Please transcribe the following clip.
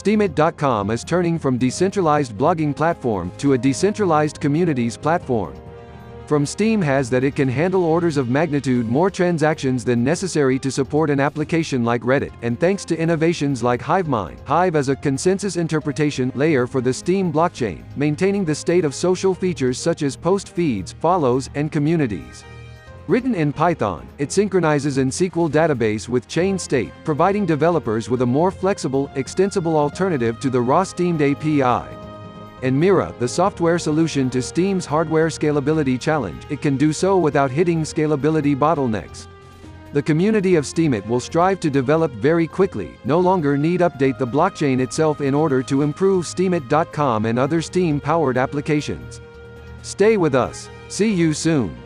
Steemit.com is turning from decentralized blogging platform to a decentralized communities platform. From Steem has that it can handle orders of magnitude more transactions than necessary to support an application like Reddit, and thanks to innovations like Hivemind, Hive as a consensus interpretation layer for the Steem blockchain, maintaining the state of social features such as post feeds, follows, and communities. Written in Python, it synchronizes in SQL database with chain state, providing developers with a more flexible, extensible alternative to the raw steemd API. And MIRA, the software solution to Steem's hardware scalability challenge, it can do so without hitting scalability bottlenecks. The community of Steemit will strive to develop very quickly, no longer need update the blockchain itself in order to improve Steemit.com and other Steem-powered applications. Stay with us. See you soon.